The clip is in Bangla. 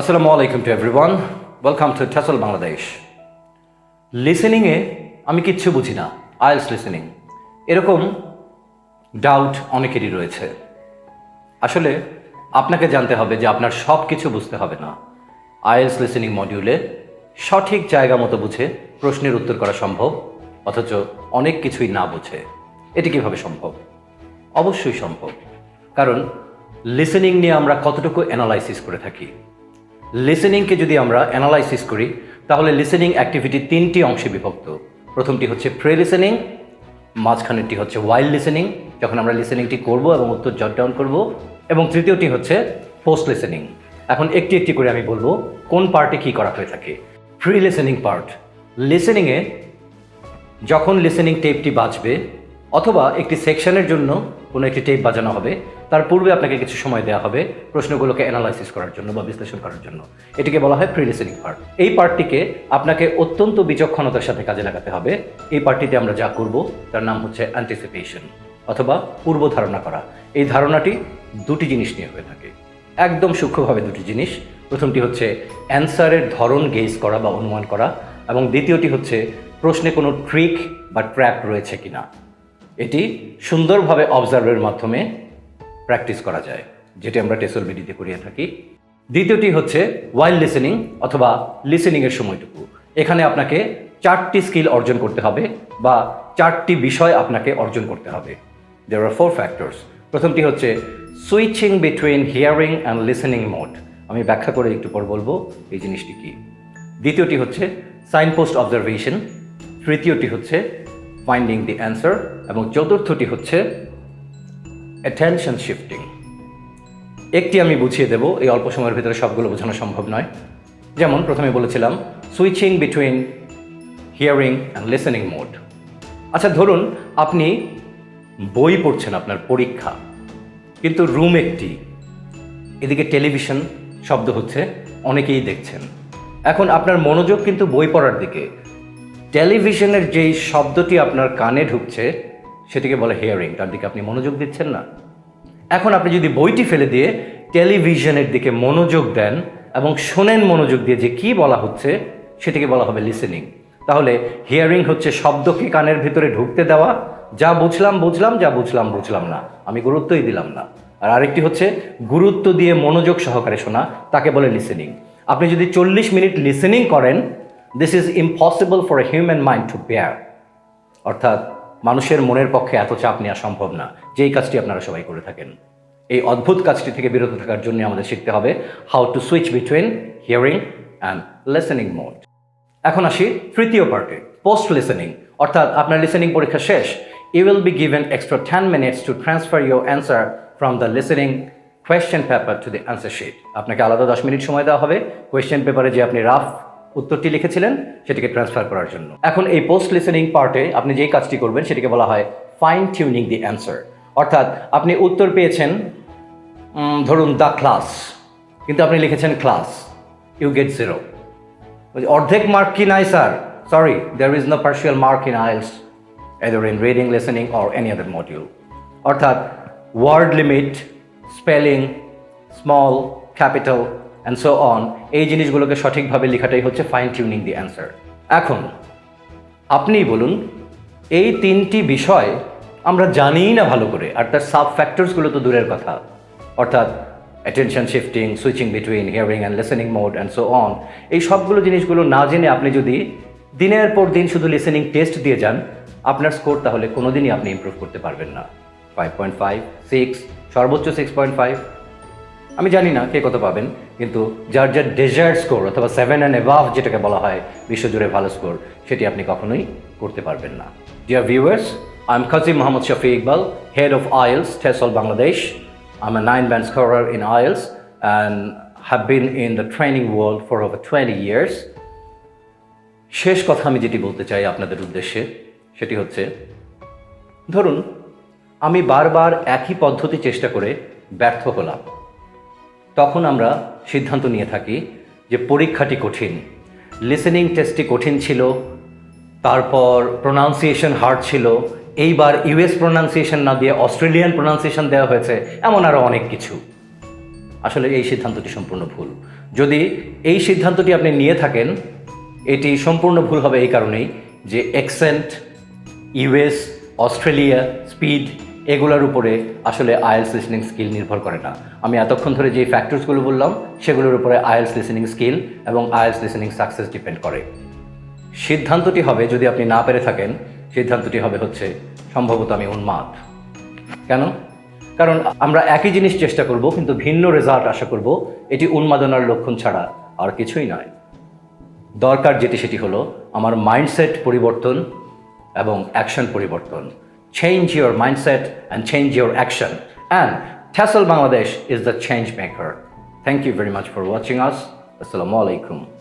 আসসালামু আলাইকুম টু এভরিওয়ান ওয়েলকাম টু ঠাসল বাংলাদেশ লিসেনিংয়ে আমি কিচ্ছু বুঝি না, আইএলস লিসেনিং এরকম ডাউট অনেকেরই রয়েছে। আসলে আপনাকে জানতে হবে যে আপনার সব কিছু বুঝতে হবে না। আইএলস লিসেনিং মডিউলে সঠিক জায়গা মতো বুঝে প্রশ্নের উত্তর করা সম্ভব, অথচ অনেক কিছুই না বুঝে। এটি কীভাবে সম্ভব? অবশ্যই সম্ভব। কারণ লিসেনিং নিয়ে আমরা কতটুকু অ্যানালাইসিস করে থাকি? লিসেনিংকে যদি আমরা অ্যানালাইসিস করি, তাহলে লিসেনিং অ্যাক্টিভিটি তিনটি অংশে বিভক্ত। প্রথমটি হচ্ছে প্রে লিসেনিং মাঝখানেরটি হচ্ছে ওয়াইল্ড লিসেনিং যখন আমরা লিসেনিংটি করব এবং উত্তর জট ডাউন করব, এবং তৃতীয়টি হচ্ছে পোস্ট লিসেনিং এখন একটি একটি করে আমি বলব, কোন পার্টে কী করা হয়ে থাকে। প্রি লিসেনিং পার্ট লিসেনিংয়ে যখন লিসেনিং টেপটি বাজবে অথবা একটি সেকশনের জন্য কোনো একটি টেপ বাজানো হবে, তার পূর্বে আপনাকে কিছু সময় দেওয়া হবে প্রশ্নগুলোকে অ্যানালাইসিস করার জন্য বা বিশ্লেষণ করার জন্য। এটিকে বলা হয় প্রি লিসেনিং পার্ট এই পার্টটিকে আপনাকে অত্যন্ত বিচক্ষণতার সাথে কাজে লাগাতে হবে। এই পার্টটিতে আমরা যা করব, তার নাম হচ্ছে অ্যান্টিসিপেশন অথবা পূর্ব ধারণা করা। এই ধারণাটি দুটি জিনিস নিয়ে হয়ে থাকে। একদম সূক্ষ্মভাবে দুটি জিনিস। প্রথমটি হচ্ছে অ্যান্সারের ধরন গেজ করা বা অনুমান করা এবং দ্বিতীয়টি হচ্ছে প্রশ্নে কোনো ট্রিক বা ট্র্যাপ রয়েছে কিনা। এটি সুন্দরভাবে অবজার্ভের মাধ্যমে প্র্যাকটিস করা যায়, যেটি আমরা টেসল বিডিতে করিয়ে থাকি। দ্বিতীয়টি হচ্ছে ওয়াইল্ড লিসেনিং অথবা লিসেনিংয়ের সময়টুকু। এখানে আপনাকে চারটি স্কিল অর্জন করতে হবে বা চারটি বিষয় আপনাকে অর্জন করতে হবে। দেয়ার আর ফোর ফ্যাক্টরস প্রথমটি হচ্ছে switching between hearing and listening mode আমি ব্যাখ্যা করে একটু পর বলব এই জিনিসটি কী। দ্বিতীয়টি হচ্ছে সাইন পোস্ট অবজারভেশন তৃতীয়টি হচ্ছে ফাইন্ডিং দি অ্যান্সার এবং চতুর্থটি হচ্ছে অ্যাটেনশন শিফটিং একটি আমি বুঝিয়ে দেব, এই অল্প সময়ের ভিতরে সবগুলো বোঝানো সম্ভব নয়। যেমন প্রথমে বলেছিলাম switching between hearing and listening mode আচ্ছা ধরুন আপনি বই পড়ছেন আপনার পরীক্ষা, কিন্তু রুম একটি, এদিকে টেলিভিশন শব্দ হচ্ছে, অনেকেই দেখছেন। এখন আপনার মনোযোগ কিন্তু বই পড়ার দিকে টেলিভিশনের যেই শব্দটি আপনার কানে ঢুকছে, সেটিকে বলে হিয়ারিং তার দিকে আপনি মনোযোগ দিচ্ছেন না। এখন আপনি যদি বইটি ফেলে দিয়ে টেলিভিশনের দিকে মনোযোগ দেন এবং শোনেন মনোযোগ দিয়ে যে কি বলা হচ্ছে, সেটিকে বলা হবে লিসেনিং তাহলে হিয়ারিং হচ্ছে শব্দকে কানের ভিতরে ঢুকতে দেওয়া, যা বুঝলাম বুঝলাম, যা বুঝলাম বুঝলাম না। আমি গুরুত্বই দিলাম না। আর আরেকটি হচ্ছে গুরুত্ব দিয়ে মনোযোগ সহকারে শোনা, তাকে বলে লিসেনিং আপনি যদি চল্লিশ মিনিট লিসেনিং করেন this is impossible for a human mind to bear অর্থাৎ, মানুষের মনের পক্ষে এত চাপ নেওয়া সম্ভব না। যেই কাজটি আপনারা সবাই করে থাকেন। এই অদ্ভুত কাজটি থেকে বিরত থাকার জন্য আমাদের শিখতে হবে how to switch between hearing and listening mode এখন আসি তৃতীয় পার্টে পোস্ট লিসেনিং অর্থাৎ, আপনার লিসেনিং পরীক্ষা শেষ। You will be given extra ten minutes to transfer your answer from the listening question paper to the answer sheet আপনাকে আলাদা দশ মিনিট সময় দেওয়া হবে। কোয়েশ্চেন পেপারে যে আপনি রাফ উত্তরটি লিখেছিলেন সেটিকে ট্রান্সফার করার জন্য। এখন এই পোস্ট লিসেনিং পার্টে আপনি যেই কাজটি করবেন সেটিকে বলা হয় ফাইন টিউনিং দি অ্যান্সার অর্থাৎ আপনি উত্তর পেয়েছেন ধরুন দ্য ক্লাস কিন্তু আপনি লিখেছেন ক্লাস ইউ গেট জিরো অর্ধেক মার্ক কি নাই sir sorry there is no partial mark in IELTS either in reading listening or any other module অর্থাৎ word limit spelling small capital and so on এই জিনিসগুলোকে সঠিকভাবে লেখাটাই হচ্ছে ফাইন টিউনিং দি অ্যান্সার এখন আপনিই বলুন, এই তিনটি বিষয় আমরা জানিই না ভালো করে, আর তার সাব ফ্যাক্টরসগুলো তো দূরের কথা। অর্থাৎ attention shifting switching between hearing and listening mode and so on এই সবগুলো জিনিসগুলো না জেনে আপনি যদি দিনের পর দিন শুধু লিসেনিং টেস্ট দিয়ে যান, আপনার স্কোর তাহলে কোনোদিনই আপনি ইমপ্রুভ করতে পারবেন না। ফাইভ পয়েন্ট ফাইভ সিক্স সর্বোচ্চ সিক্স পয়েন্ট ফাইভ আমি জানি না কে কত পাবেন। কিন্তু যার যার ডেজার্ট স্কোর অথবা সেভেন অ্যান্ড এভাভ যেটাকে বলা হয়, বিশ্বজুড়ে ভালো স্কোর সেটি আপনি কখনোই করতে পারবেন না। Dear viewers I am Kazim Mohammad Shafi Iqbal head of IELTS TESOL Bangladesh I am a nine band scorer in IELTS and have been in the training world for over twenty years শেষ কথা আমি যেটি বলতে চাই আপনাদের উদ্দেশ্যে, সেটি হচ্ছে, ধরুন, আমি বারবার একই পদ্ধতি চেষ্টা করে ব্যর্থ হলাম। তখন আমরা সিদ্ধান্ত নিয়ে থাকি যে পরীক্ষাটি কঠিন। লিসেনিং টেস্টটি কঠিন ছিল, তারপর প্রোনাউন্সিয়েশন হার্ড ছিল, এইবার ইউএস প্রোনাউন্সিয়েশন না দিয়ে অস্ট্রেলিয়ান প্রোনাউন্সিয়েশন দেওয়া হয়েছে, এমন আরও অনেক কিছু। আসলে এই সিদ্ধান্তটি সম্পূর্ণ ভুল। যদি এই সিদ্ধান্তটি আপনি নিয়ে থাকেন, এটি সম্পূর্ণ ভুল হবে এই কারণেই যে এক্সেন্ট ইউএস অস্ট্রেলিয়া স্পিড এগুলোর উপরে আসলে আয়েলস লিসনিং স্কিল নির্ভর করে না। আমি এতক্ষণ ধরে যে ফ্যাক্টরসগুলো বললাম, সেগুলোর উপরে আয়েলস লিসনিং স্কিল এবং আয়েলস লিসনিং সাকসেস ডিপেন্ড করে। সিদ্ধান্তটি হবে, যদি আপনি না পেরে থাকেন, সিদ্ধান্তটি হবে হচ্ছে সম্ভবত আমি উন্মাদ। কেন? কারণ আমরা একই জিনিস চেষ্টা করব, কিন্তু ভিন্ন রেজাল্ট আশা করব, এটি উন্মাদনার লক্ষণ ছাড়া আর কিছুই নয়। দরকার যেটি, সেটি হলো আমার মাইন্ডসেট পরিবর্তন এবং অ্যাকশন পরিবর্তন। change your mindset and change your action. And Tesla Bangladesh is the change maker. Thank you very much for watching us. Assalamu alaikum.